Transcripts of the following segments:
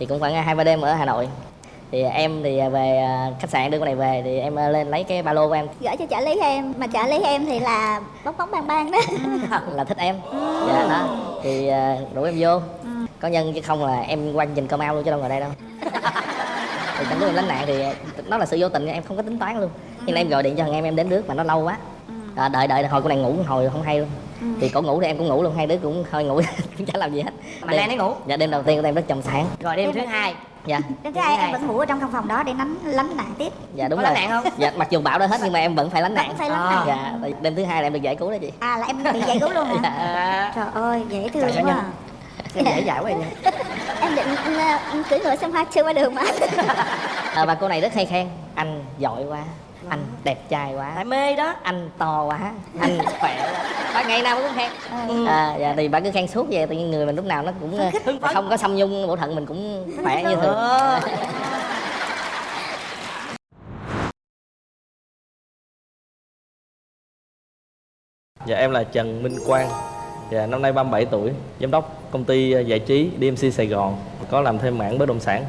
thì cũng khoảng hai ba đêm ở hà nội. Thì em thì về à, khách sạn đưa con này về thì em à, lên lấy cái ba lô của em. Gửi cho trợ lý em. Mà trợ lý em thì là bóng bóng bang bang đó. Là thích em. Dạ đó. Thì à, rủ em vô. Có nhân chứ không là em qua nhìn cơm ao luôn chứ đâu ngồi đây đâu. Thì trong lúc em lánh nạn thì nó là sự vô tình em không có tính toán luôn. Nhưng em gọi điện cho thằng em em đến nước mà nó lâu quá. À, đợi đợi hồi con này ngủ hồi không hay luôn thì cổ ngủ thì em cũng ngủ luôn hai đứa cũng hơi ngủ cũng chả làm gì hết. Mà Lan ấy ngủ? dạ đêm đầu tiên của em rất trầm sáng. Rồi đêm thứ hai. Dạ. Đến thứ hai em vẫn ngủ ở trong căn phòng đó để lánh lánh nạn tiếp. Dạ đúng Có rồi. lánh nạn không? dạ mặc dù bão đã hết nhưng mà em vẫn phải lánh nạn. Vẫn phải lánh nạn. dạ đêm thứ hai là em được giải cứu đó chị. À là em bị giải cứu luôn hả? À, trời ơi dễ thương quá. à. em dễ dãi quá vậy em định cưỡi ngựa xem hoa chưa qua đường mà. À, và cô này rất hay khen. Anh giỏi quá anh đẹp trai quá. Tại mê đó. Anh to quá. Anh khỏe. Quá ba ngày nào cũng khen. À, dạ, thì bà cứ khen suốt vậy tự nhiên người mình lúc nào nó cũng không có xâm nhung bộ thận mình cũng khỏe như thường. Ờ. Dạ em là Trần Minh Quang. Dạ năm nay 37 tuổi Giám đốc công ty ờ, giải trí DMC Sài Gòn Có làm thêm mảng bất động sản.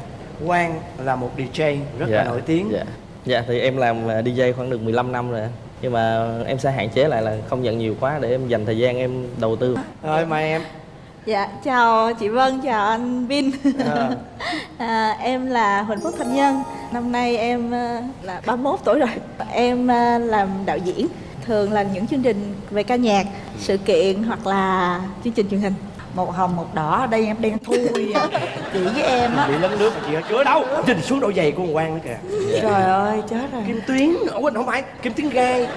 Quang là một DJ rất dạ. là nổi tiếng. Dạ Dạ thì em làm DJ khoảng được 15 năm rồi. Nhưng mà em sẽ hạn chế lại là không nhận nhiều quá Để em dành thời gian em đầu tư. Rồi mời em. Dạ, chào chị Vân, chào anh Vin. Ờ. à, Em là Huỳnh Phúc Thanh Nhân. Năm nay em ờ, là 31 tuổi rồi. Em ờ, làm đạo diễn Thường là những chương trình về ca nhạc, sự kiện hoặc là chương trình truyền hình một hồng một đỏ. Ở đây em đen thui à. chị với em á. Bị lấn nước mà chị ở chữa đâu? Nhìn xuống độ giày của con Quang nữa kìa. Trời ơi chết rồi. Kim Tuyến, ủa không phải, Kim Tuyến gai.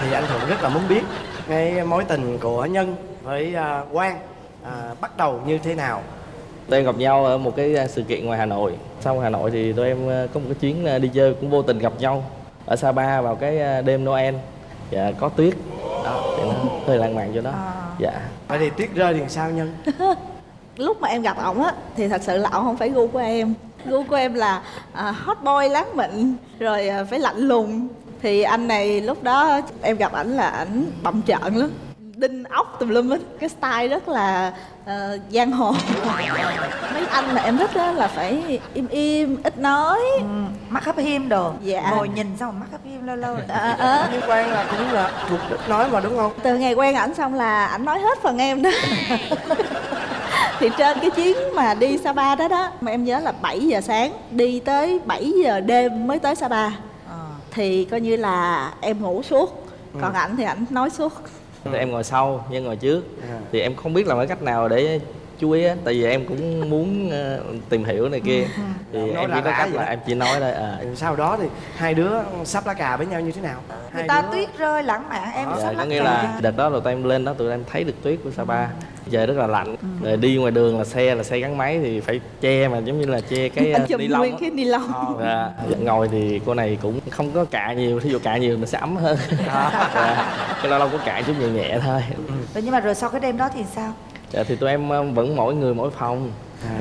Thì anh Thuận rất là muốn biết Cái mối tình của Nhân với à, Quang à, bắt đầu như thế nào? Tụi em gặp nhau ở một cái ờ, sự kiện ngoài Hà Nội. Sau Hà Nội thì tụi em có một cái chuyến đi chơi cũng vô tình gặp nhau Ở Sapa vào cái đêm Noel. Dạ có tuyết Đó thì nó hơi lãng mạn cho đó. Dạ. Vậy thì tuyết rơi thì sao Nhân? Lúc mà em gặp ổng á thì thật sự là ổng không phải gu của em. Gu của em là à, hot boy láng mịn Rồi à, phải lạnh lùng. Thì anh này lúc đó em gặp ảnh là ảnh bậm trợn lắm Đinh ốc tùm lum hết. Cái style rất là ờ, giang hồ. Mấy anh mà em thích á là phải im im, ít nói. Ừ, mắt hấp hiêm đồ. Dạ. ngồi nhìn xong mắt hấp hiêm lâu lâu. À, à, Nhưng Quang là cũng là thuộc nói mà đúng không? Từ ngày quen ảnh xong là ảnh nói hết phần em đó. Thì trên cái chuyến mà đi Sapa đó đó Mà em nhớ là 7 giờ sáng Đi tới 7 giờ đêm mới tới Sapa. Ờ. Thì coi như là em ngủ suốt Còn ảnh thì ảnh nói suốt Thì em ngồi sau, nhân ngồi trước À. Thì em không biết làm cái cách nào để chú ý á Tại vì em cũng muốn ờ, tìm hiểu này kia Thì Nói em chỉ có cách vậy là em chỉ nói thôi à, Sau đó thì hai đứa sắp lá cà với nhau như thế nào? người Hai ta đứa- tuyết rơi lãng mạn em dạ, sắp Có lắc nghĩa cà. là đợt đó là tụi em lên đó tụi em thấy được tuyết của Sapa Trời rất là lạnh. Rồi đi ngoài đường là xe là xe gắn máy thì phải che mà giống như là che cái ờ, chùm ni lông nguyên cái ni lông. Dạ, ngồi thì cô này cũng không có cạ nhiều, thí dụ cạ nhiều nó sẽ ấm hơn. Dạ, Cái lâu lâu có cạ chút nhẹ nhẹ thôi. Rồi nhưng mà rồi sau cái đêm đó thì sao? Dạ thì tụi em ờ, vẫn mỗi người mỗi phòng.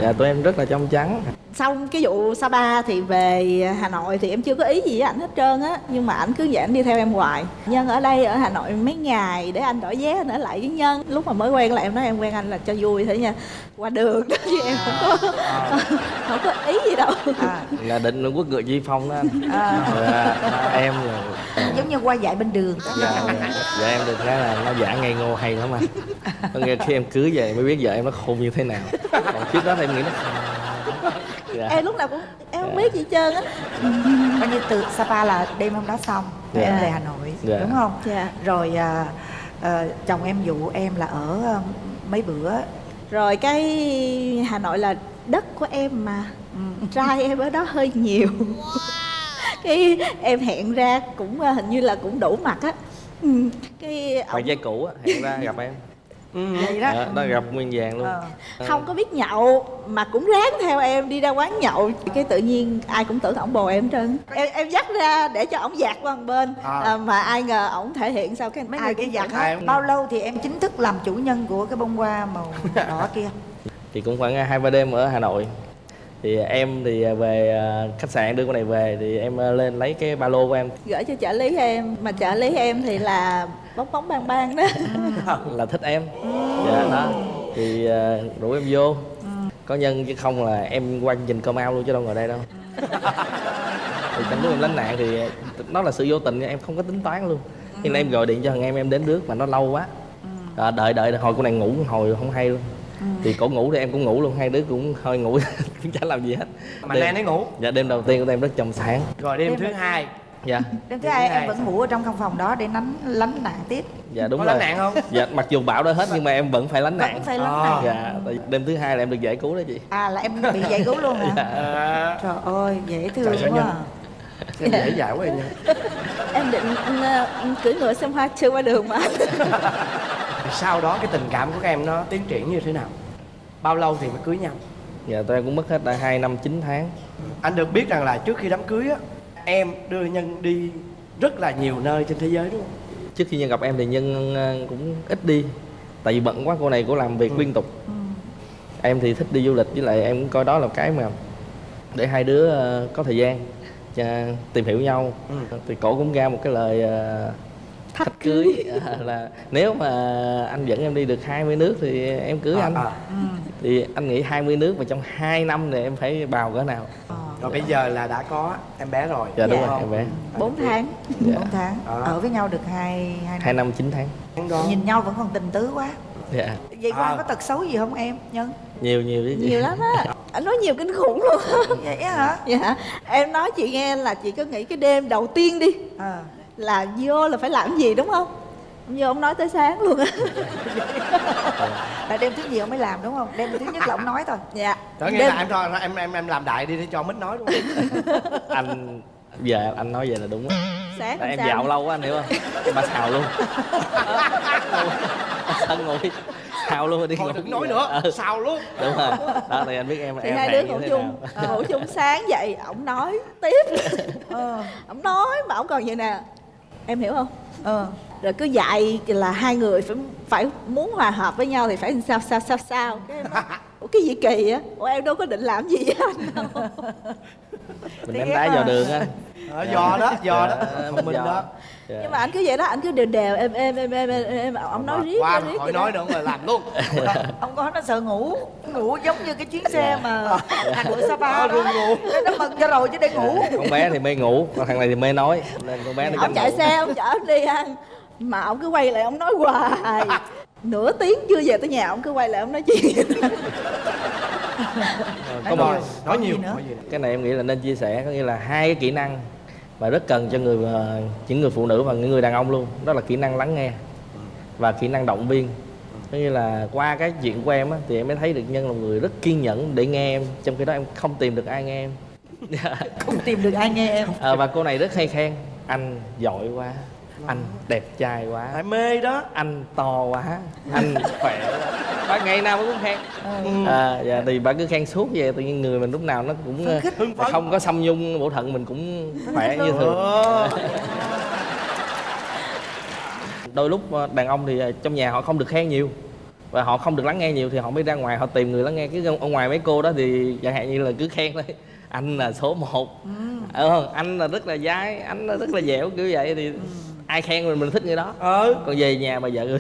Dạ tụi em rất là trong trắng Xong cái vụ Sapa thì về Hà Nội thì em chưa có ý gì với ảnh hết trơn á Nhưng mà ảnh cứ vậy ảnh đi theo em hoài. Nhân ở đây ở Hà Nội mấy ngày để anh đổi vé anh ở lại với Nhân. Lúc mà mới quen là em nói em quen anh là cho vui thế nha. Qua đường đó chứ em không có, không có ý gì đâu. À, Là định quốc ngựa di phong đó anh. À, dạ, Em là giống như qua dạy bên đường đó. dạ, dạ, dạ em được cái là nó giả ngây ngô hay lắm anh. Có nghĩa khi em cưới về mới biết vợ em nó khôn như thế nào. Còn trước đó thì em nghĩ nó dạ. Em lúc nào cũng em không biết gì hết trơn á. Coi như từ Sapa là đêm hôm đó xong rồi Dạ. em về Hà Nội Dạ. đúng không? Dạ. rồi à, à, chồng em dụ em là ở à, mấy bữa. Rồi cái Hà Nội là đất của em mà. Trai em ở đó hơi nhiều. Cái em hẹn ra cũng ờ, hình như là cũng đủ mặt á. Ừ, Cái Bạn ông trai cũ á, hẹn ra gặp em vậy đó. Đó, đó gặp nguyên vàng luôn. Ờ. không có biết nhậu mà cũng ráng theo em đi ra quán nhậu. Cái tự nhiên ai cũng tưởng ổng bồ em hết trơn. Em em dắt ra để cho ổng dạt qua một bên. À. à, mà ai ngờ ổng thể hiện sau cái mấy ai người kia ai hết bao lâu thì em chính thức làm chủ nhân của cái bông hoa màu đỏ kia? Thì cũng khoảng hai ba đêm ở Hà Nội. Thì em thì về ờ, khách sạn đưa con này về Thì em ờ, lên lấy cái ba lô của em. Gửi cho trợ lý em. Mà trợ lý em thì là bóng bóng bang bang đó. Là thích em. Dạ đó. Thì ờ, rủ em vô. Có nhân chứ không là em qua chương trình cơm ao luôn chứ đâu ngồi đây đâu. Thì trong lúc em lánh nạn thì nó là sự vô tình em không có tính toán luôn. Nhưng em gọi điện cho thằng em em đến nước mà nó lâu quá. À, đợi đợi hồi cô này ngủ hồi không hay luôn. Thì cổ ngủ thì em cũng ngủ luôn hai đứa cũng hơi ngủ cũng chả làm gì hết. Mà Đêm- nay nó ngủ. Dạ đêm đầu tiên của em rất trong sáng. Rồi đêm Đêm thứ hai dạ. Đêm thứ hai Thứ em hai. vẫn ngủ ở trong căn phòng đó để lánh lánh nạn tiếp. Dạ đúng có rồi. lánh nạn không? Dạ mặc dù bão đã hết nhưng mà em vẫn phải lánh nạn. vẫn phải lánh À. nạn. Dạ tại đêm thứ hai là em được giải cứu đó chị. À là em bị giải cứu luôn hả? À, trời ơi dễ thương Trời, quá à. em dễ dãi quá nha? Em định ờ, cưỡi ngựa xem hoa chưa qua đường mà. Sau đó cái tình cảm của các em nó tiến triển như thế nào? Bao lâu thì mới cưới nhau? Dạ tụi em cũng mất hết đã hai năm chín tháng. Anh được biết rằng là trước khi đám cưới á em đưa nhân đi rất là nhiều nơi trên thế giới đúng không? Trước khi nhân gặp em thì nhân ờ, cũng ít đi tại vì bận quá cô này cô làm việc liên tục. Em thì thích đi du lịch với lại em cũng coi đó là cái mà để hai đứa ờ, có thời gian cho tìm hiểu nhau. Ừ. thì cổ cũng ra một cái lời ờ, thách cưới. ờ, là nếu mà anh dẫn em đi được 20 nước thì em cưới anh. à, à. Thì anh nghĩ 20 nước mà trong 2 năm thì em phải bào cỡ nào? Ờ, rồi bây giờ là đã có em bé rồi. Dạ đúng Dạ. rồi em bé. Bốn tháng dạ. bốn tháng. À. ở với nhau được hai hai hai năm năm chín tháng. Tháng đó. Nhìn nhau vẫn còn tình tứ quá. Dạ. Vậy À. Quang có tật xấu gì không em nhân? Nhiều nhiều chứ. Nhiều lắm á. Anh nói nhiều kinh khủng luôn. Vậy á hả? Dạ. Em nói chị nghe là chị cứ nghĩ cái đêm đầu tiên đi à. là vô là phải làm gì đúng không Ông vô ông nói tới sáng luôn á. Là đêm thứ gì ông mới làm đúng không? Đêm thứ nhất là ông nói thôi. Dạ. Đó nghĩa là em cho em em em làm đại đi để cho mít nói đúng không anh giờ anh nói vậy là đúng á. Sáng em sao? dạo lâu quá anh hiểu không? Bà xào luôn. Sân ngồi. Xào luôn rồi đi thôi đừng nói nữa Ừ, sao luôn. Đúng rồi. Đó thì anh biết em thì em hai đứa như ngủ chung. nào. ngủ chung sáng dậy ổng nói tiếp. Ờ ổng nói mà ổng còn vậy nè em hiểu không? Ờ. Rồi cứ dạy là hai người phải phải muốn hòa hợp với nhau thì phải sao sao sao sao, cái Ủa cái gì kỳ á Ủa em đâu có định làm gì với anh đâu. Mình đánh đá vào đường á. Ờ, giò đó giò đó. Dạ, một mình giò. đó. Dạ. nhưng mà anh cứ vậy đó anh cứ đều đều em em em em em, em ổng nói riết qua riết đó. nói nữa mà làm luôn. Ông có nó sợ ngủ ngủ giống như cái chuyến xe mà hành của Sapa Ờ, đó. ngủ. Nó mừng cho rồi chứ để ngủ. Con bé thì mê ngủ còn thằng này thì mê nói nên con bé nó ông chạy thủ. xe ông chở em đi ăn mà ông cứ quay lại ông nói hoài nửa tiếng chưa về tới nhà ông cứ quay lại ông nói chuyện. Có một nói nhiều nữa? cái này em nghĩ là nên chia sẻ có nghĩa là hai cái kỹ năng mà rất cần cho người ờ, những người phụ nữ và những người đàn ông luôn. Đó là kỹ năng lắng nghe và kỹ năng động viên. Có nghĩa là qua cái chuyện của em á, thì em mới thấy được nhân là người rất kiên nhẫn để nghe em. Trong khi đó em không tìm được ai nghe em. Không tìm được ai nghe em. Ờ, và cô này rất hay khen. Anh giỏi quá anh đẹp trai quá. Tại mê đó. Anh to quá. Anh khỏe bà ngày nào cũng khen. Ừ. à, dạ, thì bà cứ khen suốt vậy tự nhiên người mình lúc nào nó cũng ờ, hưng phấn không có xâm nhung bộ thận mình cũng khỏe như thường. Ờ. đôi lúc ờ, đàn ông thì ờ, trong nhà họ không được khen nhiều. Và họ không được lắng nghe nhiều thì họ mới ra ngoài họ tìm người lắng nghe. Cái ở ngoài mấy cô đó thì chẳng hạn như là cứ khen thôi. Anh là số 1 ừ. không anh là rất là dai anh là rất là dẻo kiểu vậy thì ai khen mình mình thích người đó. Ờ còn về nhà bà vợ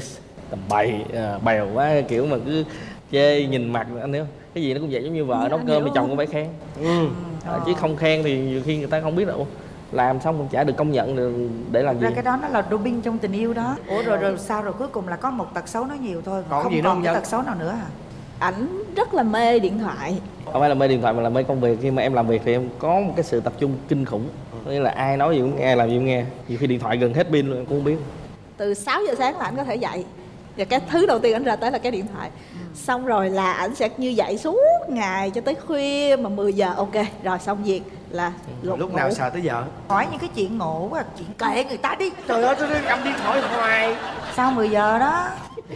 tầm bậy à, bèo quá kiểu mà cứ chê nhìn mặt anh hiểu không? cái gì nó cũng vậy giống như vợ nấu cơm thì chồng cũng phải khen. Ừ. à, chứ không khen thì nhiều khi người ta không biết đâu. Làm xong cũng chả được công nhận được để làm gì. ra cái đó nó là doping trong tình yêu đó. Ủa rồi rồi sao rồi? Cuối cùng là có một tật xấu nó nhiều thôi Còn không gì còn cái tật xấu nào nữa hả ảnh rất là mê điện thoại. Không phải là mê điện thoại mà là mê công việc. Khi mà em làm việc thì em có một cái sự tập trung kinh khủng nghĩa là ai nói gì cũng nghe làm gì cũng nghe. Nhiều khi điện thoại gần hết pin luôn em cũng không biết. Từ 6 giờ sáng là ảnh có thể dậy. Và cái thứ đầu tiên ảnh ra tới là cái điện thoại. Xong rồi là ảnh sẽ như vậy suốt ngày cho tới khuya mà 10 giờ. Ok rồi xong việc là lục lúc nào ngủ. sợ tới vợ hỏi những cái chuyện ngộ quá chuyện kệ người ta đi. Trời ơi tôi đang cầm điện thoại hoài. Sau 10 giờ đó?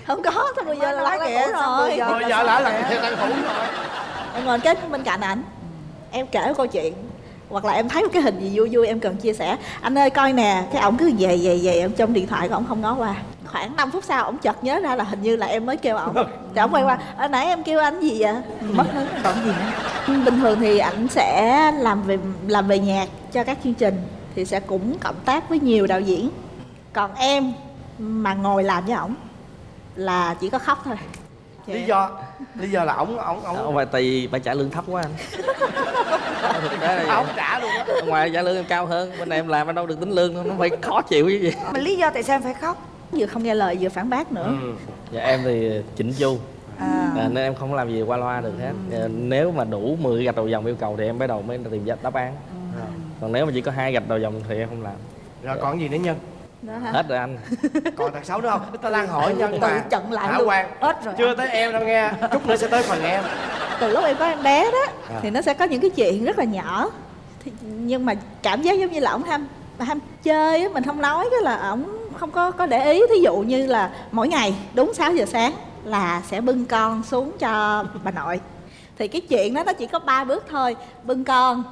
Không có tới 10 giờ là kìa, ngủ xong rồi. 10 giờ. lỡ là theo đang ngủ rồi. Em ngồi kế bên cạnh ảnh. Em kể câu chuyện hoặc là em thấy một cái hình gì vui vui em cần chia sẻ. Anh ơi coi nè cái ổng cứ về về về em trong điện thoại của ổng không ngó qua. Khoảng 5 phút sau ổng chợt nhớ ra là hình như là em mới kêu ổng. Thì ổng quay qua ở nãy em kêu anh gì vậy? Mất hứng. Còn gì nữa? Bình thường thì ảnh sẽ làm về làm về nhạc cho các chương trình thì sẽ cũng cộng tác với nhiều đạo diễn. Còn em mà ngồi làm với ổng là chỉ có khóc thôi lý do lý do là ổng ổng ổng không phải tại vì bà trả lương thấp quá anh. Ổng trả luôn á. Ngoài trả lương em cao hơn bên này em làm em đâu được tính lương đâu nó phải khó chịu cái gì mà lý do tại sao em phải khóc? Vừa không nghe lời vừa phản bác nữa. Ừ. dạ em thì chỉnh chu. À, à, nên em không làm gì qua loa được hết. À, nếu mà đủ 10 gạch đầu dòng yêu cầu thì em bắt đầu mới tìm ra đáp án. Rồi. còn nếu mà chỉ có hai gạch đầu dòng thì em không làm. Rồi còn gì nữa nhân hết rồi anh. Còn thật xấu nữa không? Ta đang hỏi nhân mà. chận lại Hả luôn. Quang? hết rồi. Chưa tới em đâu nghe. Chút nữa sẽ tới phần em. Từ lúc em có em bé đó À. thì nó sẽ có những cái chuyện rất là nhỏ. Thì, nhưng mà cảm giác giống như là ổng ham ham chơi á mình không nói cái là ổng không có có để ý. Thí dụ như là mỗi ngày đúng 6 giờ sáng là sẽ bưng con xuống cho bà nội. Thì cái chuyện đó nó chỉ có ba bước thôi. Bưng con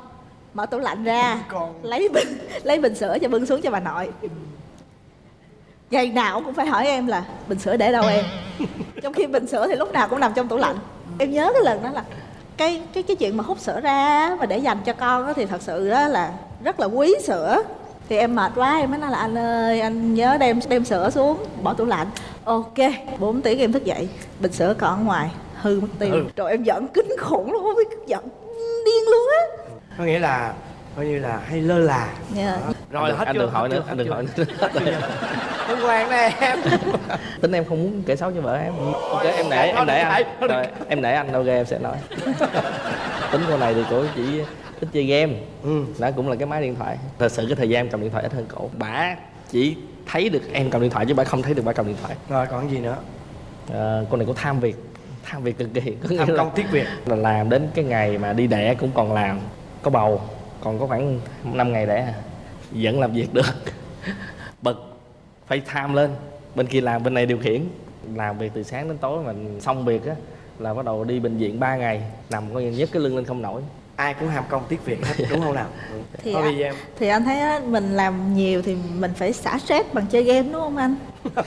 mở tủ lạnh ra con. lấy bình lấy bình sữa cho bưng xuống cho bà nội ngày nào cũng phải hỏi em là bình sữa để đâu em? Trong khi bình sữa thì lúc nào cũng nằm trong tủ lạnh. Em nhớ cái lần đó là cái cái cái chuyện mà hút sữa ra mà để dành cho con đó thì thật sự đó là rất là quý sữa. Thì em mệt quá em mới nói là anh ơi anh nhớ đem đem sữa xuống bỏ tủ lạnh. Ok 4 tiếng em thức dậy bình sữa còn ở ngoài hư mất tiêu. Ừ. rồi em giận kinh khủng luôn không biết giận điên luôn á. Có nghĩa là coi như là hay lơ là. Dạ. Đó. rồi anh, hết anh chưa? đừng hỏi nữa anh đừng hỏi nữa. Hân Hoàng nè em. Tính em không muốn kể xấu cho vợ em. Ok em để em để anh. rồi, em để anh đâu ghê em sẽ nói. Tính cô này thì cổ chỉ thích chơi game. Ừ. đó cũng là cái máy điện thoại. Thật sự cái thời gian em cầm điện thoại ít hơn cổ bả chỉ thấy được em cầm điện thoại chứ bả không thấy được bả cầm điện thoại. Rồi còn gì nữa? À, cô này có tham việc. Tham việc cực kỳ tham công tiếc việc. là làm đến cái ngày mà đi đẻ cũng còn làm có bầu còn có khoảng 5 ngày à. vẫn làm việc được. Bực phải tham lên. Bên kia làm bên này điều khiển. Làm việc từ sáng đến tối mà xong việc á là bắt đầu đi bệnh viện 3 ngày. Nằm coi như nhấc cái lưng lên không nổi. Ai cũng ham công tiếc việc hết đúng không nào? Ừ. Thì thôi giờ em. thì anh thấy á, mình làm nhiều thì mình phải xả stress bằng chơi game đúng không anh?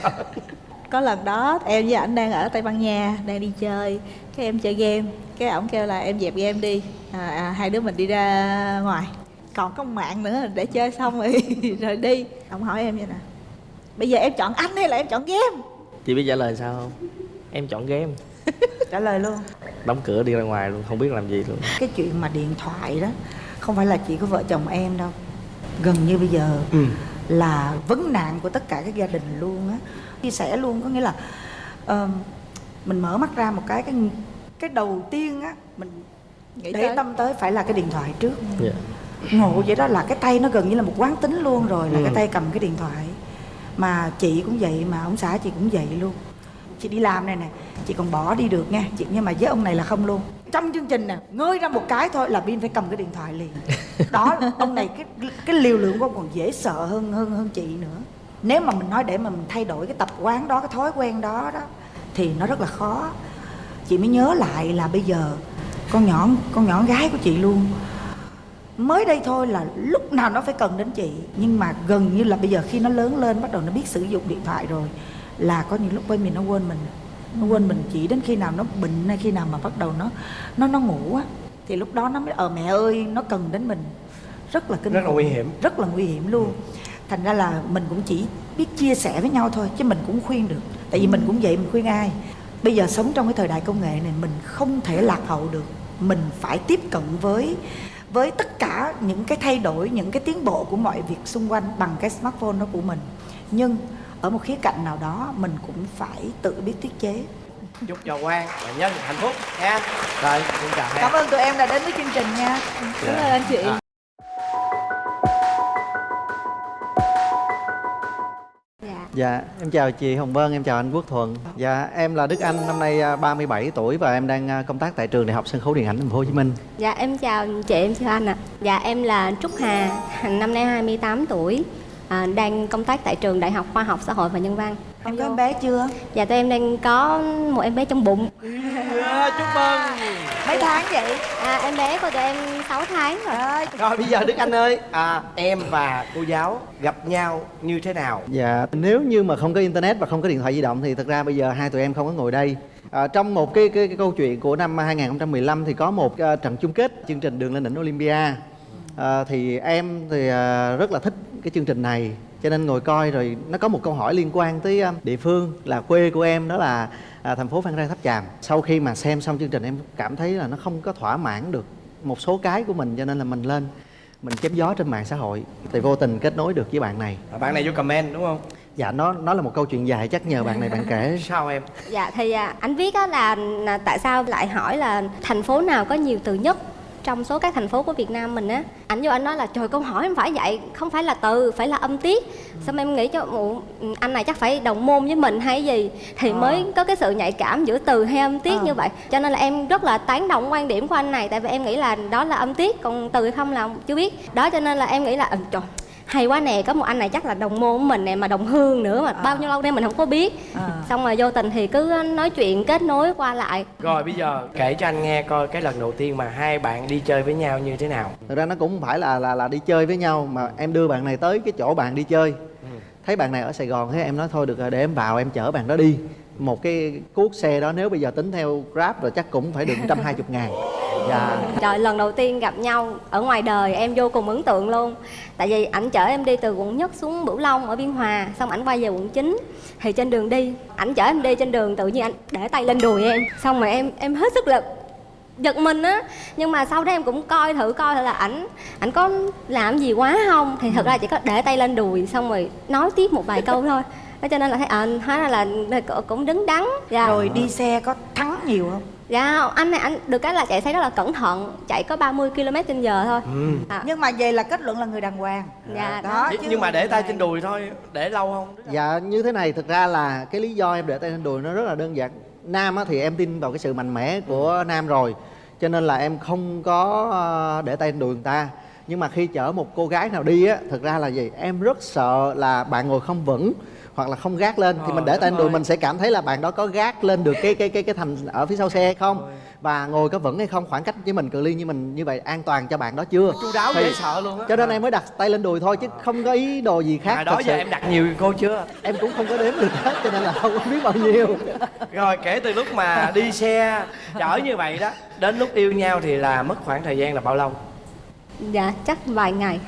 Có lần đó em với ảnh đang ở tây ban nha đang đi chơi cái em chơi game. Cái ổng kêu là em dẹp game đi. À, à, hai đứa mình đi ra ngoài. Còn có mạng nữa để chơi xong rồi rồi đi. Ông hỏi em vậy nè. Bây giờ em chọn anh hay là em chọn game? Chị biết trả lời sao không? Em chọn game. Trả lời luôn. Đóng cửa đi ra ngoài luôn không biết làm gì luôn. Cái chuyện mà điện thoại đó không phải là chỉ có vợ chồng em đâu. Gần như bây giờ ừ. là vấn nạn của tất cả các gia đình luôn á. Chia sẻ luôn có nghĩa là ờ, mình mở mắt ra một cái cái cái đầu tiên á mình Nghĩ để tới. tâm tới phải là cái điện thoại trước. Dạ. Ngộ vậy đó là cái tay nó gần như là một quán tính luôn rồi là Ừ. cái tay cầm cái điện thoại. Mà chị cũng vậy mà ông xã chị cũng vậy luôn. Chị đi làm này nè chị còn bỏ đi được nha. Chị nhưng mà với ông này là không luôn. Trong chương trình nè ngơi ra một cái thôi là pin phải cầm cái điện thoại liền. Đó ông này cái cái liều lượng của ông còn dễ sợ hơn hơn hơn chị nữa. Nếu mà mình nói để mà mình thay đổi cái tập quán đó cái thói quen đó đó thì nó rất là khó chị mới nhớ lại là bây giờ con nhỏ con nhỏ gái của chị luôn. Mới đây thôi là lúc nào nó phải cần đến chị. Nhưng mà gần như là bây giờ khi nó lớn lên bắt đầu nó biết sử dụng điện thoại rồi là có những lúc bên mình nó quên mình. Nó quên mình chỉ đến khi nào nó bệnh hay khi nào mà bắt đầu nó nó nó ngủ á. Thì lúc đó nó mới ờ mẹ ơi nó cần đến mình. Rất là kinh Rất là nguy hiểm. rất là nguy hiểm luôn. Thành ra là mình cũng chỉ biết chia sẻ với nhau thôi chứ mình cũng khuyên được. Tại vì mình cũng vậy mình khuyên ai bây giờ sống trong cái thời đại công nghệ này mình không thể lạc hậu được. Mình phải tiếp cận với với tất cả những cái thay đổi những cái tiến bộ của mọi việc xung quanh bằng cái smartphone đó của mình. Nhưng ở một khía cạnh nào đó mình cũng phải tự biết tiết chế. Chúc cho Quang và Nhân hạnh phúc nha. Rồi xin chào cảm ơn tụi em đã đến với chương trình nha. Cảm ơn anh chị. À. dạ em chào chị Hồng Vân, em chào anh Quốc Thuận. Dạ, em là Đức Anh, năm nay à, 37 tuổi và em đang à, công tác tại trường Đại học Sân khấu Điện ảnh Thành phố Hồ Chí Minh. Dạ em chào chị, em chào anh ạ. Dạ em là Trúc Hà, năm nay 28 tuổi, à, đang công tác tại trường Đại học Khoa học Xã hội và Nhân văn em có em bé chưa Dạ tụi em đang có một em bé trong bụng. Yeah, chúc mừng mấy tháng vậy À, em bé của tụi em 6 tháng rồi. Ơi, rồi bây giờ Đức Anh ơi à, em và cô giáo gặp nhau như thế nào Dạ, nếu như mà không có internet và không có điện thoại di động thì thật ra bây giờ hai tụi em không có ngồi đây. À, trong một cái, cái cái câu chuyện của năm 2015 thì có một à, trận chung kết chương trình Đường lên đỉnh Olympia. À, thì em thì à, rất là thích cái chương trình này cho nên ngồi coi rồi nó có một câu hỏi liên quan tới à, địa phương là quê của em đó là à, thành phố Phan Rang Tháp Chàm. Sau khi mà xem xong chương trình em cảm thấy là nó không có thỏa mãn được một số cái của mình cho nên là mình lên mình chém gió trên mạng xã hội thì vô tình kết nối được với bạn này. À, bạn này vô comment đúng không? Dạ nó nó là một câu chuyện dài chắc nhờ bạn này bạn kể. Sao em? Dạ thì à, anh viết á là, là tại sao lại hỏi là thành phố nào có nhiều từ nhất trong số các thành phố của Việt Nam mình á ảnh vô anh nói là trời câu hỏi không phải vậy không phải là từ phải là âm tiết. Xong em nghĩ cho "Ủa, anh này chắc phải đồng môn với mình hay gì? Thì mới có cái sự nhạy cảm giữa từ hay âm tiết như vậy. Cho nên là em rất là tán đồng quan điểm của anh này tại vì em nghĩ là đó là âm tiết còn từ hay không là chưa biết. Đó cho nên là em nghĩ là ừ, trời hay quá nè có một anh này chắc là đồng môn của mình nè mà đồng hương nữa mà bao nhiêu lâu nay mình không có biết. Xong rồi vô tình thì cứ nói chuyện kết nối qua lại. Rồi bây giờ kể cho anh nghe coi cái lần đầu tiên mà hai bạn đi chơi với nhau như thế nào. Thực ra nó cũng không phải là là là đi chơi với nhau mà em đưa bạn này tới cái chỗ bạn đi chơi. Thấy bạn này ở sài gòn thế em nói thôi được rồi để em vào em chở bạn đó đi. Một cái cuốc xe đó nếu bây giờ tính theo grab rồi chắc cũng phải được 120 ngàn dạ. Trời lần đầu tiên gặp nhau ở ngoài đời em vô cùng ấn tượng luôn. Tại vì ảnh chở em đi từ quận nhất xuống bửu long ở biên hòa xong ảnh quay về quận 9 thì trên đường đi ảnh chở em đi trên đường tự nhiên ảnh để tay lên đùi em. Xong rồi em em hết sức lực giật mình á. Nhưng mà sau đó em cũng coi thử coi thử là ảnh ảnh có làm gì quá không. Thì thật ra chỉ có để tay lên đùi xong rồi nói tiếp một vài câu thôi. Thế cho nên là thấy ờ hóa ra là, là cũng đứng đắn. Dạ. rồi đi xe có thắng nhiều không dạ không, anh này anh được cái là chạy xe rất là cẩn thận chạy có 30 km trên giờ thôi. Ừ. à, nhưng mà về là kết luận là người đàng hoàng. Dạ đó đó. chứ nhưng mà để tay trên đùi thôi để lâu không? Dạ như thế này thực ra là cái lý do em để tay lên đùi nó rất là đơn giản. Nam á, thì em tin vào cái sự mạnh mẽ của nam rồi cho nên là em không có ờ, để tay lên đùi người ta. Nhưng mà khi chở một cô gái nào đi á thực ra là gì? Em rất sợ là bạn ngồi không vững hoặc là không gác lên thì Ờ, mình để tay đùi mình sẽ cảm thấy là bạn đó có gác lên được cái cái cái cái thành ở phía sau xe hay không? Và ngồi có vững hay không? Khoảng cách với mình cự ly như mình như vậy an toàn cho bạn đó chưa? Chu đáo Thì- dễ sợ luôn á. cho nên em mới đặt tay lên đùi thôi chứ không có ý đồ gì khác à, đó giờ sự. em đặt nhiều cô chưa? Em cũng không có đếm được hết cho nên là không có biết bao nhiêu. Rồi kể từ lúc mà đi xe chở như vậy đó đến lúc yêu nhau thì là mất khoảng thời gian là bao lâu? Dạ chắc vài ngày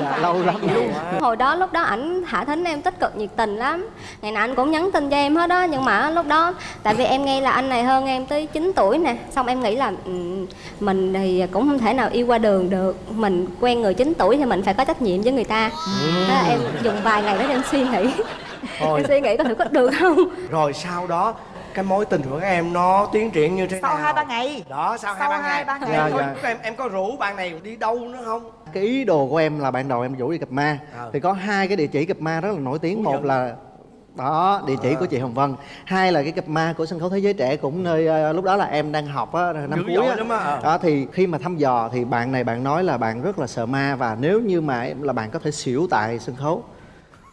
dạ lâu lắm luôn hồi đó lúc đó ảnh thả thính em tích cực nhiệt tình lắm. Ngày nào anh cũng nhắn tin cho em hết đó nhưng mà lúc đó tại vì em nghe là anh này hơn em tới 9 tuổi nè xong em nghĩ là ừ, mình thì cũng không thể nào yêu qua đường được. Mình quen người 9 tuổi thì mình phải có trách nhiệm với người ta. Là em dùng vài ngày đó em suy nghĩ. Em suy nghĩ có thử có được không? Rồi sau đó cái mối tình của các em nó tiến triển như thế sau nào hai ba ngày đó sau, Sau hai hai ba ngày, ngày. Em, có, Dạ, em em có rủ bạn này đi đâu nữa không cái ý đồ của em là ban đầu em rủ đi gặp ma Ờ. thì có hai cái địa chỉ gặp ma rất là nổi tiếng Phú một Nhuận. là đó địa chỉ của chị Hồng Vân hai là cái gặp ma của sân khấu thế giới trẻ cũng nơi ờ, lúc đó là em đang học á năm Dữ cuối á. ờ. đó thì khi mà thăm dò thì bạn này bạn nói là bạn rất là sợ ma và nếu như mà là bạn có thể xỉu tại sân khấu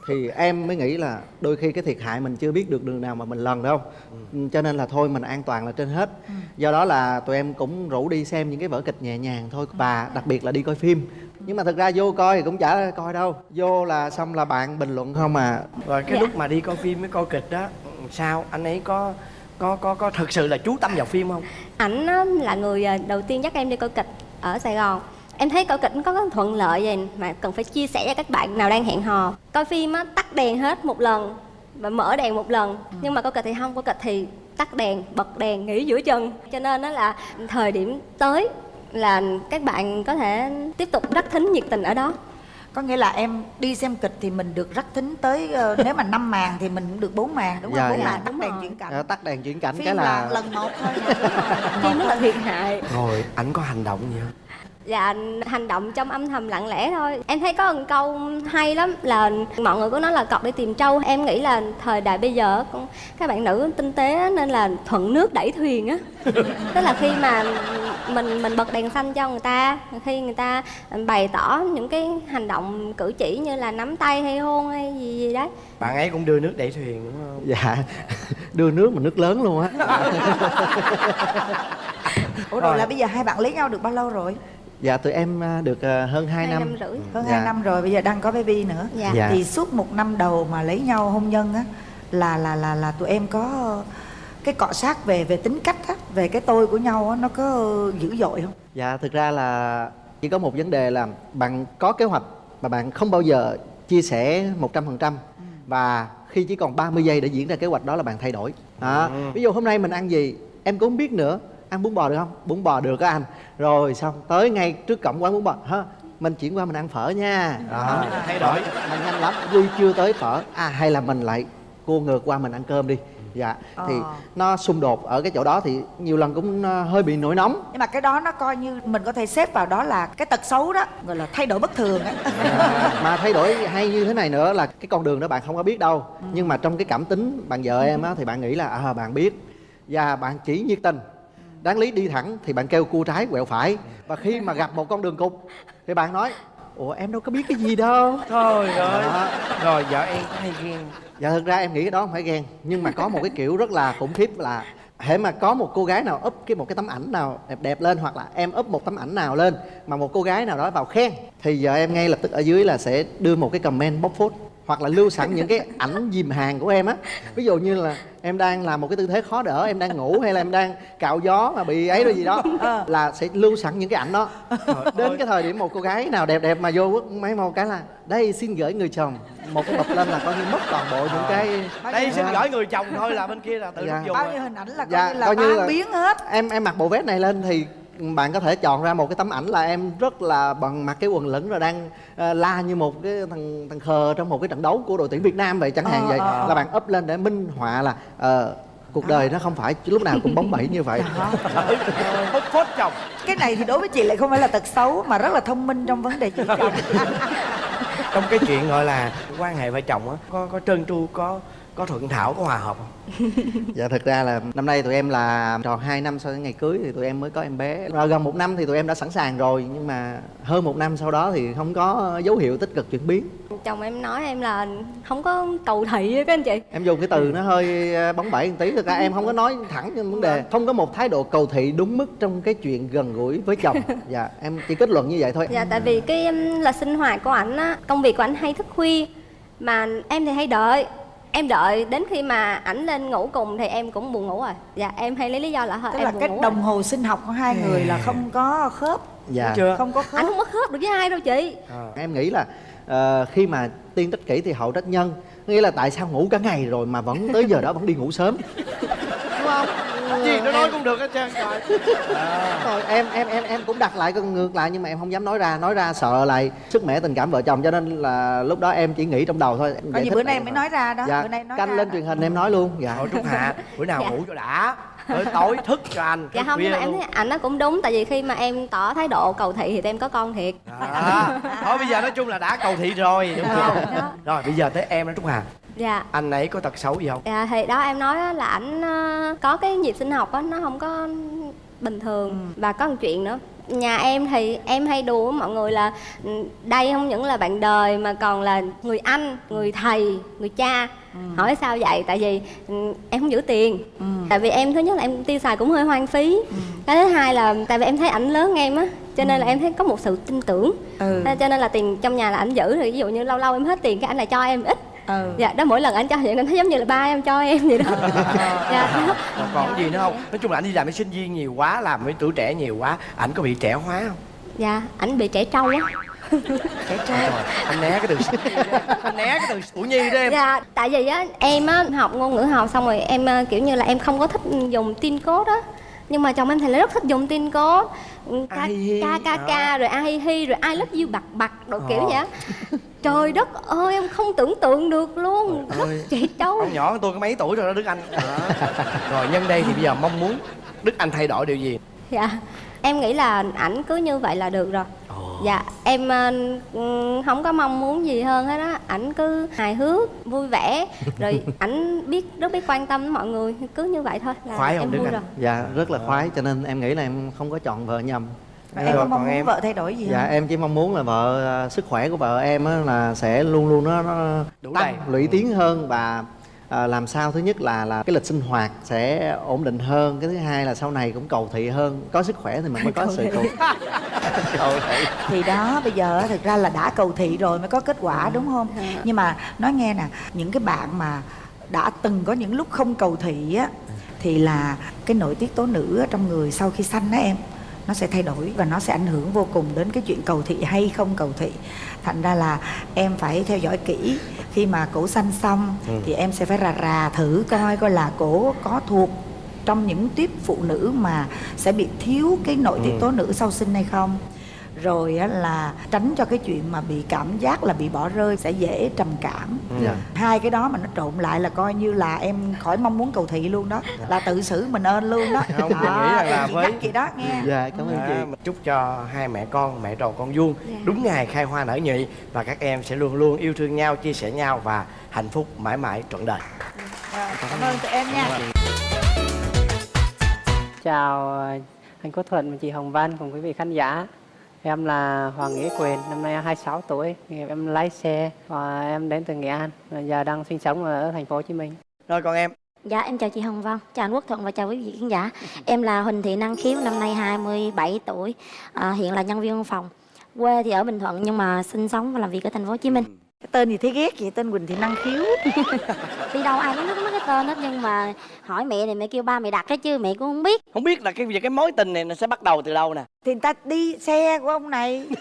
thì em mới nghĩ là đôi khi cái thiệt hại mình chưa biết được đường nào mà mình lần đâu. Ừ. cho nên là thôi mình an toàn là trên hết. Do đó là tụi em cũng rủ đi xem những cái vở kịch nhẹ nhàng thôi. Và đặc biệt là đi coi phim. Nhưng mà thực ra vô coi thì cũng chả coi đâu. Vô là xong là bạn bình luận không à. Rồi cái Dạ. lúc mà đi coi phim với coi kịch đó sao? Anh ấy có có có có thực sự là chú tâm vào phim không? Ảnh á, là người à, đầu tiên dắt em đi coi kịch ở Sài Gòn em thấy coi kịch nó có cái thuận lợi gì mà cần phải chia sẻ cho các bạn nào đang hẹn hò. Coi phim á tắt đèn hết một lần và mở đèn một lần. Nhưng mà coi kịch thì không coi kịch thì tắt đèn bật đèn nghỉ giữa chừng. Cho nên nó là thời điểm tới là các bạn có thể tiếp tục đắc thính nhiệt tình ở đó. Có nghĩa là em đi xem kịch thì mình được rắc thính tới ờ, nếu mà năm màn thì mình cũng được bốn màn đúng không? Dạ, bốn dạ. màn tắt Đúng đèn chuyển cảnh. Ờ, tắt đèn chuyển cảnh phim cái là là lần một thôi. Phim rất là thiệt hại. Rồi ảnh có hành động gì không Dạ hành động trong âm thầm lặng lẽ thôi. Em thấy có một câu hay lắm là mọi người có nói là cọp đi tìm trâu. Em nghĩ là thời đại bây giờ con- các bạn nữ tinh tế nên là thuận nước đẩy thuyền á. Tức là khi mà mình mình bật đèn xanh cho người ta Khi người ta bày tỏ những cái hành động cử chỉ như là nắm tay hay hôn hay gì gì đấy. Bạn ấy cũng đưa nước đẩy thuyền đúng không? Dạ đưa nước mà nước lớn luôn á. Ủa Rồi. là bây giờ hai bạn lấy nhau được bao lâu rồi dạ tụi em à, được à, hơn 2 Hai năm. năm rưỡi. Hơn Dạ. hai năm rồi bây giờ đang có baby nữa. Dạ. Dạ. thì suốt một năm đầu mà lấy nhau hôn nhân á là là là là tụi em có cái cọ sát về về tính cách á về cái tôi của nhau á nó có dữ dội không? Dạ thực ra là chỉ có một vấn đề là bạn có kế hoạch mà bạn không bao giờ chia sẻ 100% và khi chỉ còn 30 giây để diễn ra kế hoạch đó là bạn thay đổi. Đó. ví dụ hôm nay mình ăn gì em cũng không biết nữa ăn bún bò được không? Bún bò được á anh. Rồi xong tới ngay trước cổng quán bún bò. Hả? Mình chuyển qua mình ăn phở nha. Đó. Thay đổi mà nhanh lắm Duy chưa tới phở? À hay là mình lại cua ngược qua mình ăn cơm đi. Dạ thì Ờ. nó xung đột ở cái chỗ đó thì nhiều lần cũng ờ, hơi bị nổi nóng. Nhưng mà cái đó nó coi như mình có thể xếp vào đó là cái tật xấu đó gọi là thay đổi bất thường á. Mà thay đổi hay như thế này nữa là cái con đường đó bạn không có biết đâu. Nhưng mà trong cái cảm tính bạn vợ em á thì bạn nghĩ là à bạn biết. Và bạn chỉ nhiệt tình đáng lý đi thẳng thì bạn kêu cua trái quẹo phải. Và khi mà gặp một con đường cục thì bạn nói ủa em đâu có biết cái gì đâu. Thôi rồi rồi vợ em có hay ghen? Dạ thực ra em nghĩ cái đó không phải ghen nhưng mà có một cái kiểu rất là khủng khiếp là hễ mà có một cô gái nào up cái một cái tấm ảnh nào đẹp đẹp lên hoặc là em up một tấm ảnh nào lên mà một cô gái nào đó vào khen thì giờ em ngay lập tức ở dưới là sẽ đưa một cái comment bóc phốt hoặc là lưu sẵn những cái ảnh dìm hàng của em á. Ví dụ như là em đang làm một cái tư thế khó đỡ em đang ngủ hay là em đang cạo gió mà bị ấy rồi gì đó là sẽ lưu sẵn những cái ảnh đó. Đến cái thời điểm một cô gái nào đẹp đẹp mà vô máy một cái là đây xin gửi người chồng. Một cái bập lên là coi như mất toàn bộ những cái đây xin gửi người chồng thôi là bên kia là tự Dạ. dùng bao nhiêu hình ảnh là coi Dạ, như là coi như là- biến hết. em em mặc bộ vest này lên thì bạn có thể chọn ra một cái tấm ảnh là em rất là bằng mặc cái quần lửng rồi đang ờ, la như một cái thằng thằng khờ trong một cái trận đấu của đội tuyển Việt Nam vậy chẳng hạn Ờ, vậy. ờ, ờ. là bạn up lên để minh họa là ờ, cuộc đời nó không phải lúc nào cũng bóng bẩy như vậy. Phốt phốt chồng. Cái này thì đối với chị lại không phải là tật xấu mà rất là thông minh trong vấn đề chuyện chồng. Trong cái chuyện gọi là quan hệ vợ chồng á có có trơn tru có có thuận thảo có hòa hợp không? Dạ thực ra là năm nay tụi em là tròn 2 năm sau cái ngày cưới thì tụi em mới có em bé. Rồi gần một năm thì tụi em đã sẵn sàng rồi nhưng mà hơn một năm sau đó thì không có dấu hiệu tích cực chuyển biến. Chồng em nói em là không có cầu thị á các anh chị. Em dùng cái từ nó hơi ờ, bóng bẩy một tí thực ra em không có nói thẳng trên vấn đề. Không có một thái độ cầu thị đúng mức trong cái chuyện gần gũi với chồng. Dạ em chỉ kết luận như vậy thôi. Dạ tại vì cái là sinh hoạt của ảnh á công việc của ảnh hay thức khuya mà em thì hay đợi em đợi đến khi mà ảnh lên ngủ cùng thì em cũng buồn ngủ rồi. Dạ em hay lấy lý do là thôi tức em là buồn cái ngủ đồng rồi. hồ sinh học của hai người là không có khớp dạ. chưa? Không có khớp. Ảnh không có khớp được với ai đâu chị. Em nghĩ là ờ, khi mà tiên trách kỷ thì hậu trách nhân. Nghĩa là tại sao ngủ cả ngày rồi mà vẫn tới giờ đó vẫn đi ngủ sớm? Đúng không gì nó nói cũng được hết trơn trời. Rồi em em em em cũng đặt lại con ngược lại nhưng mà em không dám nói ra nói ra sợ lại sức mẻ tình cảm vợ chồng cho nên là lúc đó em chỉ nghĩ trong đầu thôi. Em như thích bữa nay mới nói ra đó dạ bữa nay nói canh ra lên đó. truyền hình em nói luôn. Dạ. Thôi trúc hạ bữa nào Dạ. ngủ cho đã. Tới tối thức cho anh dạ không nhưng mà em thấy ảnh nó cũng đúng tại vì khi mà em tỏ thái độ cầu thị thì em có con thiệt. À, thôi bây giờ nói chung là đã cầu thị rồi. Đúng không Đó. rồi bây giờ tới em đó trúc hà dạ. Anh ấy có tật xấu gì không? Dạ thì đó em nói á là ảnh ờ, có cái nhịp sinh học á nó không có bình thường. Và có một chuyện nữa. Nhà em thì em hay đùa với mọi người là ừ, đây không những là bạn đời mà còn là người anh người thầy người cha. Hỏi sao vậy? Tại vì ừ, em không giữ tiền. Tại vì em thứ nhất là em tiêu xài cũng hơi hoang phí. Cái thứ hai là tại vì em thấy ảnh lớn em á cho nên là em thấy có một sự tin tưởng. Ừ. Cho nên là tiền trong nhà là ảnh giữ. Thì ví dụ như lâu lâu em hết tiền cái ảnh lại cho em ít ừ. Dạ đó mỗi lần anh cho vậy em thấy giống như là ba em cho em vậy đó. Dạ. Đó. còn còn gì nữa không? Nói chung là anh đi làm với sinh viên nhiều quá làm với tuổi trẻ nhiều quá ảnh có bị trẻ hóa không? Dạ ảnh bị trẻ trâu á trẻ trai Rồi, anh né cái từ anh né cái từ ủ nhi đó em. Dạ tại vì á em á học ngôn ngữ học xong rồi em ờ, kiểu như là em không có thích dùng tin code á. Nhưng mà chồng em thì lại rất thích dùng tin code. Ừ, ca hi, ca ca đó. ca rồi a hi rồi I love you bặt bặt đồ kiểu Ờ. vậy trời đất ơi em không tưởng tượng được luôn. Rất trẻ trâu con nhỏ tôi có mấy tuổi rồi đó Đức Anh. Rồi nhân đây thì bây giờ mong muốn Đức Anh thay đổi điều gì? Dạ em nghĩ là ảnh cứ như vậy là được rồi dạ em ờ, ừm, không có mong muốn gì hơn hết á ảnh cứ hài hước vui vẻ rồi ảnh biết rất biết quan tâm đến mọi người cứ như vậy thôi là Khoái không, em vui Anh? rồi dạ rất là khoái cho nên em nghĩ là em không có chọn vợ nhầm Và em có Rồi, mong còn muốn em? vợ thay đổi gì dạ không em chỉ mong muốn là vợ à, sức khỏe của vợ em á, là sẽ luôn luôn nó, nó Đủ tăng đầy. lũy tiến hơn và à, làm sao thứ nhất là là cái lịch sinh hoạt sẽ ổn định hơn cái thứ hai là sau này cũng cầu thị hơn có sức khỏe thì mình mới có sự cầu cầu thị. Thì đó bây giờ thực ra là đã cầu thị rồi mới có kết quả đúng không? Nhưng mà nói nghe nè những cái bạn mà đã từng có những lúc không cầu thị á thì là cái nội tiết tố nữ trong người sau khi sanh đó em nó sẽ thay đổi và nó sẽ ảnh hưởng vô cùng đến cái chuyện cầu thị hay không cầu thị thành ra là em phải theo dõi kỹ. Khi mà cổ sanh xong thì em sẽ phải rà rà thử coi coi là cổ có thuộc trong những tiếp phụ nữ mà sẽ bị thiếu cái nội tiết tố nữ sau sinh hay không rồi á là tránh cho cái chuyện mà bị cảm giác là bị bỏ rơi sẽ dễ trầm cảm. Dạ. hai cái đó mà nó trộn lại là coi như là em khỏi mong muốn cầu thị luôn đó là tự xử mình ơn luôn đó. Không, Đó, nghĩ là với- chị đó nghe. Dạ cảm ơn À, chị. mình chúc cho hai mẹ con mẹ tròn con vuông. Đúng ngày khai hoa nở nhụy và các em sẽ luôn luôn yêu thương nhau chia sẻ nhau và hạnh phúc mãi mãi trọn đời. Cảm ơn tụi em nha. Chào ờ, anh Quốc Thuận và chị Hồng Vân cùng quý vị khán giả. Em là Hoàng Nghĩa Quyền, năm nay 26 tuổi. Nghề Em lái xe và em đến từ Nghệ An, và giờ đang sinh sống ở thành phố Hồ Chí Minh. rồi còn em Dạ em chào chị Hồng Vân, chào anh Quốc Thuận và chào quý vị khán giả. Em là Huỳnh Thị Năng Khiếu, năm nay 27 tuổi, à, hiện là nhân viên văn phòng. Quê thì ở Bình Thuận nhưng mà sinh sống và làm việc ở thành phố Hồ Chí Minh. Cái tên gì thấy ghét vậy tên Quỳnh Thị Năng Khiếu Đi đâu ai cũng biết mấy cái tên hết nhưng mà hỏi mẹ thì mẹ kêu ba mẹ đặt cái chứ mẹ cũng không biết. không biết là cái việc cái mối tình này nó sẽ bắt đầu từ đâu nè thì người ta đi xe của ông này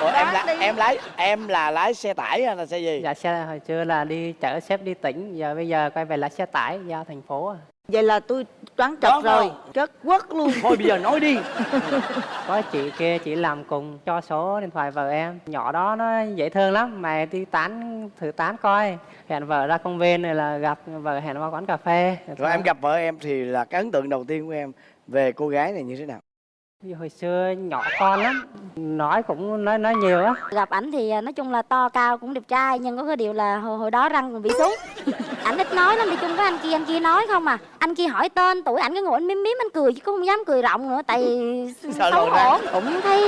Ủa, em là đi. em lái em là lái xe tải hay là xe gì Dạ xe hồi xưa là đi chở sếp đi tỉnh, giờ bây giờ quay về lái xe tải giao thành phố. Vậy là tôi đoán trật Đoán rồi không? trật quất luôn thôi bây giờ nói đi Có chị kia chị làm cùng cho số điện thoại vợ em. Nhỏ đó nó dễ thương lắm, mà đi tán thử tán coi. Hẹn vợ ra công viên này là gặp vợ hẹn qua quán cà phê. rồi em gặp vợ em thì là cái ấn tượng đầu tiên của em về cô gái này như thế nào Vì hồi xưa nhỏ con lắm, nói cũng nói nói nhiều á. Gặp ảnh thì à, nói chung là to cao cũng đẹp trai nhưng có cái điều là hồi, hồi đó răng còn bị xuống. ảnh ít nói lắm đi chung với anh kia anh kia nói không à. Anh kia hỏi tên tuổi ảnh cái ngồi anh miếm miếm anh cười chứ cũng không dám cười rộng nữa tại xấu lộ ra. hổ. Cũng thấy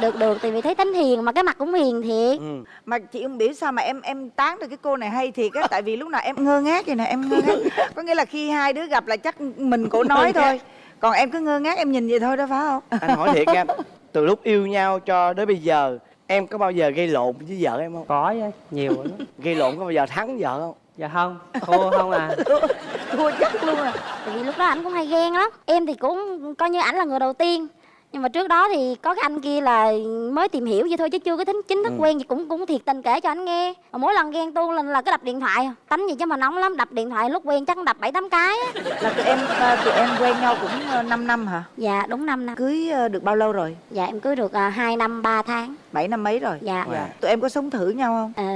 được được tại vì thấy tính hiền mà cái mặt cũng hiền thiệt. ừ. mà chị không biết sao mà em em tán được cái cô này hay thiệt á tại vì lúc nào em ngơ ngác vậy nè em ngơ ngác có nghĩa là khi hai đứa gặp là chắc mình cổ nói thôi còn em cứ ngơ ngác em nhìn vậy thôi đó phải không? Anh hỏi thiệt em từ lúc yêu nhau cho đến bây giờ em có bao giờ gây lộn với vợ em không? Có chứ, nhiều lắm. gây lộn có bao giờ thắng vợ không? Dạ không, thua không à. thua chắc luôn à. Tại vì lúc đó ảnh cũng hay ghen lắm. Em thì cũng coi như ảnh là người đầu tiên Nhưng mà trước đó thì có cái anh kia là mới tìm hiểu vậy thôi chứ chưa có tính chính thức quen gì cũng cũng thiệt tình kể cho anh nghe. Mà mỗi lần ghen tuông lên là cứ đập điện thoại tánh gì chứ mà nóng lắm đập điện thoại lúc quen chắc đập bảy tám cái á. là tụi em ờ, tụi em quen nhau cũng 5 năm hả? Dạ đúng 5 năm. Cưới ờ, được bao lâu rồi? Dạ em cưới được 2 năm 3 tháng. 7 năm mấy rồi? Dạ. Wow. tụi em có sống thử nhau không? Ờ,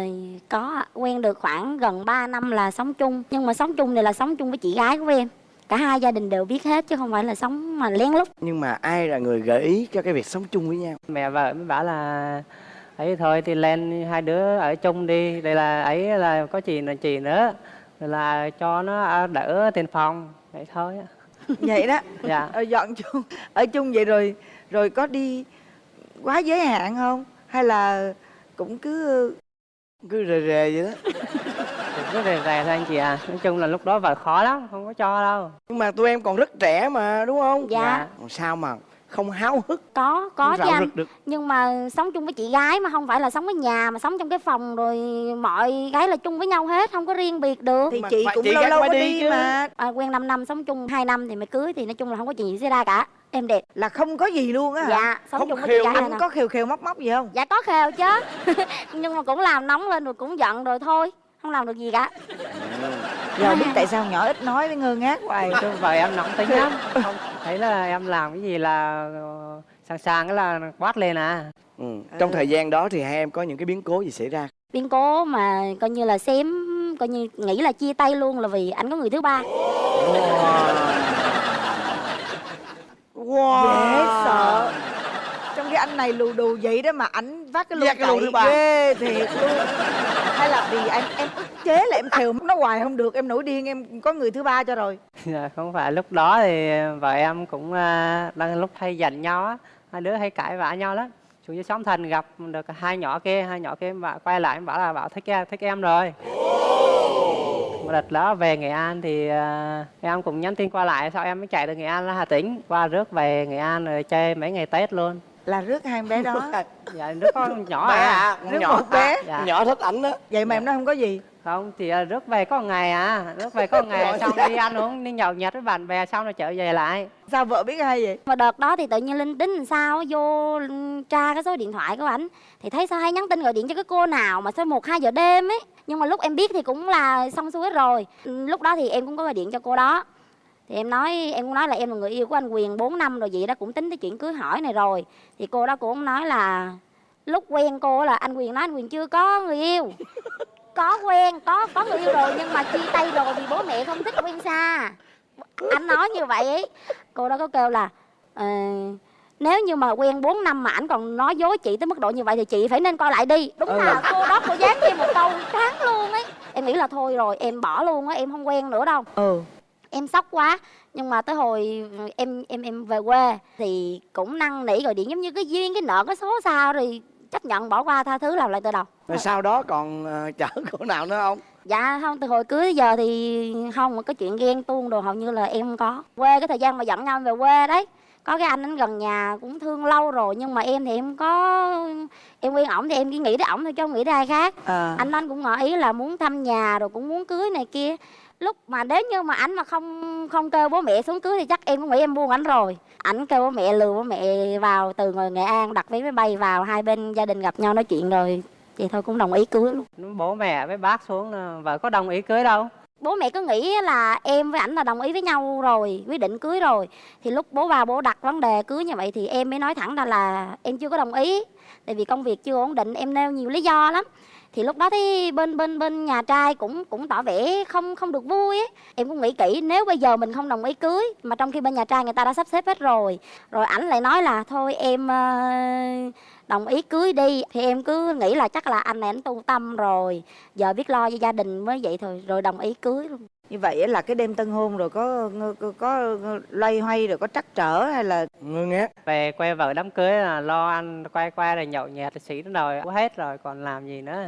có quen được khoảng gần 3 năm là sống chung. Nhưng mà sống chung này là sống chung với chị gái của em cả hai gia đình đều biết hết chứ không phải là sống mà lén lút. Nhưng mà ai là người gợi ý cho cái việc sống chung với nhau? Mẹ vợ mới bảo là ấy thôi thì lên hai đứa ở chung đi. Đây là ấy là có chị là chị nữa. Rồi là cho nó đỡ tiền phòng. Vậy thôi vậy đó. Dạ. Ờ, dọn chung ở chung vậy rồi rồi có đi quá giới hạn không? Hay là cũng cứ cứ rề rề vậy đó rất rè rè thôi anh chị à. Nói chung là lúc đó vợ khó lắm không có cho đâu. Nhưng mà tụi em còn rất trẻ mà đúng không? Dạ. Còn sao mà không háo hức? Có có chứ anh. được. Nhưng mà sống chung với chị gái mà không phải là sống với nhà mà sống trong cái phòng rồi mọi gái là chung với nhau hết không có riêng biệt được. Thì Mà chị cũng chị lâu lâu phải có đi đi chứ. mà. À, quen 5 năm sống chung 2 năm thì mới cưới thì nói chung là không có chuyện gì xảy ra cả. Em đẹp. Là không có gì luôn á dạ sống Không chung với chị gái có khều khều móc móc gì không? Dạ có khều chứ. Nhưng mà cũng làm nóng lên rồi cũng giận rồi thôi không làm được gì cả. Giờ biết tại sao nhỏ ít nói với ngơ ngác hoài chứ vợ em nóng tính lắm. Không thấy là em làm cái gì là ờ, sẵn sàng cái là quát lên à. Ừ. trong thời gian đó thì hai em có những cái biến cố gì xảy ra? Biến cố mà coi như là xém coi như nghĩ là chia tay luôn là vì anh có người thứ ba. Wow. Dễ sợ cái anh này lù đù vậy đó mà ảnh vác cái lô cậy thứ ba. ghê thiệt luôn. Hay là vì em em ức chế là em khều nó hoài không được em nổi điên em có người thứ ba cho rồi. Dạ, không phải. Lúc đó thì vợ em cũng à, đang lúc hay giận nhau á. Hai đứa hay cãi vã nhau lắm. Xuống dưới xóm thành gặp được hai nhỏ kia hai nhỏ kia bảo quay lại bảo là bảo thích em thích em rồi. Một đợt đó về nghệ an thì à, em cũng nhắn tin qua lại sao em mới chạy từ nghệ an ra hà tĩnh qua rước về nghệ an rồi chơi mấy ngày tết luôn là rước hai em bé đó. Dạ đứa con nhỏ bé à. à con Rước nhỏ một bé. Dạ. nhỏ thích ảnh đó vậy mà em nói không có gì. Không thì à, rước về có một ngày à. Rước về có một ngày xong đi ăn uống đi nhậu nhẹt với bạn bè xong rồi trở về lại. Sao vợ biết hay vậy? Mà đợt đó thì tự nhiên linh tính làm sao vô tra cái số điện thoại của ảnh. Thì thấy sao hay nhắn tin gọi điện cho cái cô nào mà sao một hai giờ đêm ấy. Nhưng mà lúc em biết thì cũng là xong xuôi hết rồi. Ừ, lúc đó thì em cũng có gọi điện cho cô đó thì em nói em cũng nói là em là người yêu của anh Quyền 4 năm rồi vậy đó cũng tính tới chuyện cưới hỏi này rồi. Thì cô đó cũng nói là lúc quen cô là anh Quyền nói anh Quyền chưa có người yêu. Có quen có có người yêu rồi nhưng mà chia tay rồi vì bố mẹ không thích quen xa. Anh nói như vậy ấy. Cô đó có kêu là ờ, nếu như mà quen 4 năm mà ảnh còn nói dối chị tới mức độ như vậy thì chị phải nên coi lại đi. Đúng là cô đó cô dám thêm một câu tráng luôn ấy. Em nghĩ là thôi rồi em bỏ luôn á em không quen nữa đâu. Ừ em sốc quá. Nhưng mà tới hồi em em em về quê thì cũng năn nỉ gọi điện giống như cái duyên cái nợ cái số sao rồi chấp nhận bỏ qua tha thứ làm lại từ đầu. Rồi sau đó còn ờ, chở cô nào nữa không? Dạ không từ hồi cưới giờ thì không có chuyện ghen tuông đồ hầu như là em không có. Quê cái thời gian mà dẫn nhau về quê đấy có cái anh anh gần nhà cũng thương lâu rồi nhưng mà em thì em có em quen ổng thì em chỉ nghĩ tới ổng thôi chứ không nghĩ tới ai khác. À. anh anh cũng ngỏ ý là muốn thăm nhà rồi cũng muốn cưới này kia lúc mà nếu như mà ảnh mà không không kêu bố mẹ xuống cưới thì chắc em cũng nghĩ em buông ảnh rồi. Ảnh kêu bố mẹ lừa bố mẹ vào từ ngoài nghệ an đặt vé máy bay vào hai bên gia đình gặp nhau nói chuyện rồi vậy thôi cũng đồng ý cưới luôn. Bố mẹ với bác xuống là vợ có đồng ý cưới đâu? Bố mẹ cứ nghĩ là em với ảnh là đồng ý với nhau rồi quyết định cưới rồi. Thì lúc bố vào bố đặt vấn đề cưới như vậy thì em mới nói thẳng ra là em chưa có đồng ý. Tại vì công việc chưa ổn định em nêu nhiều lý do lắm thì lúc đó thì bên bên bên nhà trai cũng cũng tỏ vẻ không không được vui ấy. em cũng nghĩ kỹ, nếu bây giờ mình không đồng ý cưới, mà trong khi bên nhà trai người ta đã sắp xếp hết rồi rồi ảnh lại nói là, thôi em ờ, đồng ý cưới đi thì em cứ nghĩ là chắc là anh này anh tu tâm rồi, giờ biết lo cho gia đình mới vậy thôi, rồi đồng ý cưới luôn như vậy là cái đêm tân hôn rồi có có, có loay hoay rồi có trắc trở hay là ngơ ngác. Về quay vợ đám cưới là lo ăn quay qua rồi nhậu nhẹt xỉ đến rồi có hết rồi còn làm gì nữa.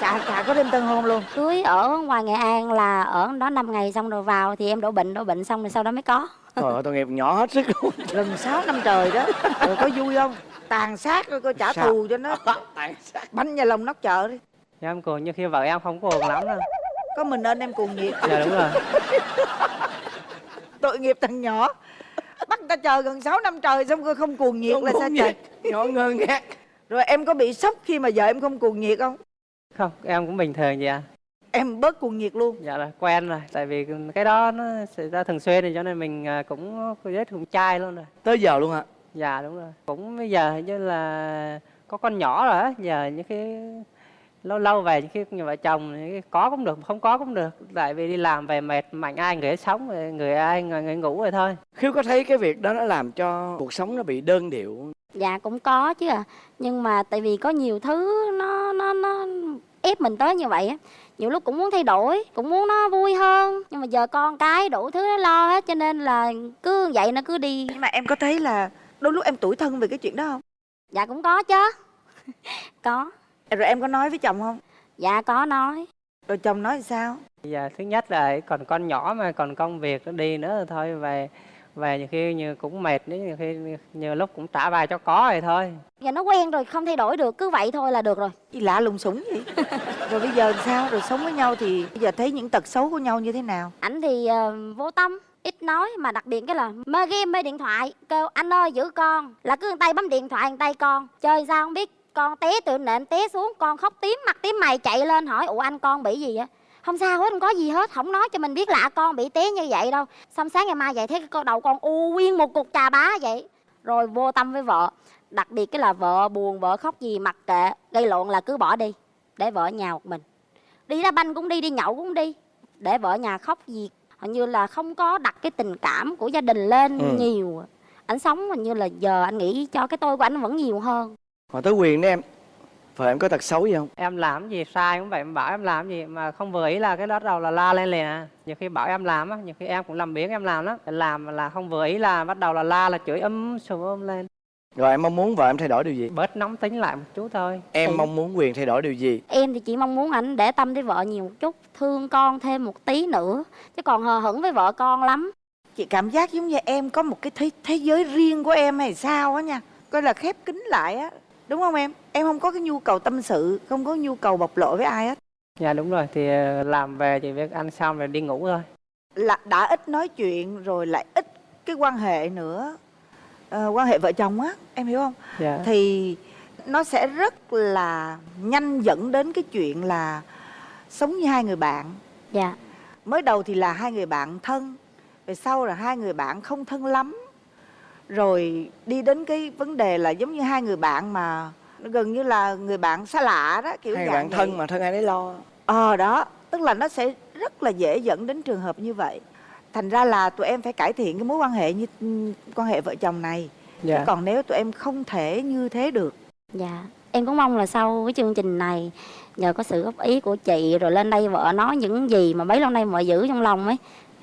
Chả chả có đêm tân hôn luôn. Cưới ở ngoài nghệ an là ở đó 5 ngày xong rồi vào thì em đổ bệnh đổ bệnh xong rồi sau đó mới có. Trời ơi tội nghiệp nhỏ hết sức luôn. Gần 6 năm trời đó rồi có vui không? Tàn sát rồi coi trả Sao? thù cho nó. Tại sao bánh nhà lòng nóc chợ đi. Em cuồng như khi vợ em không cuồng lắm đâu có mình nên em cuồng nhiệt. Dạ đúng rồi. Tội nghiệp thằng nhỏ. Bắt ta chờ gần 6 năm trời xong rồi không cuồng nhiệt Không là sao cuồng trời? Nhiệt. nhỏ ngơ ngác. Rồi em có bị sốc khi mà vợ em không cuồng nhiệt không? Không em cũng bình thường vậy à em bớt cuồng nhiệt luôn. Dạ là quen rồi tại vì cái đó nó xảy ra thường xuyên thì cho nên mình à, cũng rất cũng chai luôn rồi. Tới giờ luôn hả? Dạ đúng rồi. Cũng bây giờ hình như là có con nhỏ rồi á giờ những cái lâu lâu về những khi như vợ chồng thì có cũng được không có cũng được. Tại vì đi làm về mệt mạnh ai người ấy sống người- người ai người, người ngủ rồi thôi. Khiếu có thấy cái việc đó nó làm cho cuộc sống nó bị đơn điệu dạ cũng có chứ à nhưng mà tại vì có nhiều thứ nó nó nó ép mình tới như vậy á. Nhiều lúc cũng muốn thay đổi cũng muốn nó vui hơn. Nhưng mà giờ con cái đủ thứ nó lo hết cho nên là cứ vậy nó cứ đi. Nhưng mà em có thấy là đôi lúc em tủi thân về cái chuyện đó không? Dạ cũng có chứ. Có rồi em có nói với chồng không? Dạ có nói. Rồi chồng nói sao? Giờ thứ nhất là còn con nhỏ mà còn công việc nó đi nữa thôi về về nhiều khi như cũng mệt nữa nhiều khi nhiều lúc cũng trả bài cho có rồi thôi. Giờ nó quen rồi không thay đổi được cứ vậy thôi là được rồi. Gì lạ lùng sủng vậy. Rồi bây giờ sao? Rồi sống với nhau thì bây giờ thấy những tật xấu của nhau như thế nào? Ảnh thì ờ, vô tâm ít nói mà đặc biệt cái là mê game mê điện thoại. Kêu anh ơi giữ con. Là cứ tay bấm điện thoại tay con. Chơi sao không biết con té từ nệm té xuống con khóc tím mặt tím mày chạy lên hỏi ủa anh con bị gì vậy? Không sao hết không có gì hết không nói cho mình biết là con bị té như vậy đâu. Xong sáng ngày mai vậy thấy cái đầu con u nguyên một cục trà bá vậy. Rồi vô tâm với vợ đặc biệt cái là vợ buồn vợ khóc gì mặc kệ gây lộn là cứ bỏ đi để vợ nhà một mình. Đi đá banh cũng đi đi nhậu cũng đi để vợ nhà khóc gì. Hình như là không có đặt cái tình cảm của gia đình lên Ừ. nhiều. Anh sống hình như là giờ anh nghĩ cho cái tôi của anh vẫn nhiều hơn mà tới quyền đó em vợ em có tật xấu gì không? Em làm gì sai cũng vậy em bảo em làm gì mà không vừa ý là cái đó đầu là la lên liền à. Nhiều khi bảo em làm á nhiều khi em cũng làm biếng em làm lắm. Làm mà là không vừa ý là bắt đầu là la là chửi ấm sùm ôm lên. Rồi em mong muốn vợ em thay đổi điều gì? Bớt nóng tính lại một chút thôi. Em Thì- mong muốn quyền thay đổi điều gì? Em thì chỉ mong muốn anh để tâm tới vợ nhiều một chút thương con thêm một tí nữa. Chứ còn hờ hững với vợ con lắm. Chị cảm giác giống như em có một cái thế, thế giới riêng của em hay sao á nha. Coi là khép kín lại á đúng không em? Em không có cái nhu cầu tâm sự không có nhu cầu bộc lộ với ai hết. Dạ đúng rồi. Thì ờ, làm về chỉ việc ăn xong rồi đi ngủ thôi. Là đã ít nói chuyện rồi lại ít cái quan hệ nữa. Ờ, quan hệ vợ chồng á em hiểu không? Dạ. Thì nó sẽ rất là nhanh dẫn đến cái chuyện là sống như hai người bạn. Dạ. Mới đầu thì là hai người bạn thân về sau là hai người bạn không thân lắm rồi đi đến cái vấn đề là giống như hai người bạn mà nó gần như là người bạn xa lạ đó kiểu hai dạng bạn vậy. thân mà thân ai nấy lo. Ờ đó tức là nó sẽ rất là dễ dẫn đến trường hợp như vậy. Thành ra là tụi em phải cải thiện cái mối quan hệ như ừ, quan hệ vợ chồng này. Dạ. Chứ còn nếu tụi em không thể như thế được. Dạ. Em cũng mong là sau cái chương trình này nhờ có sự góp ý của chị rồi lên đây vợ nói những gì mà bấy lâu nay vợ giữ trong lòng ấy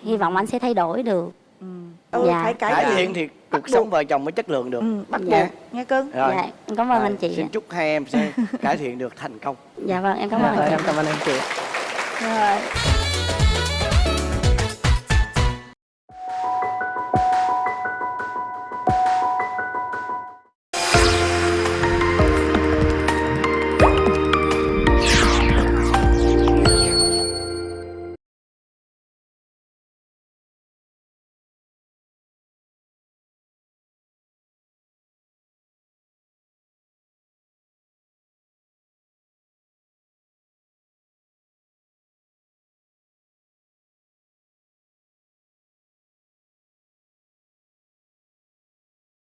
hy vọng anh sẽ thay đổi được ừ. Ừ, Dạ. phải cải, cải thiện. thì cuộc sống vợ chồng mới chất lượng được. Ừ, bắt Dạ. buộc. Nghe cưng rồi dạ em cảm ơn Rồi, anh chị xin chúc hai em sẽ cải thiện được thành công. Dạ vâng em cảm Dạ, ơn anh chị. em cảm ơn anh chị rồi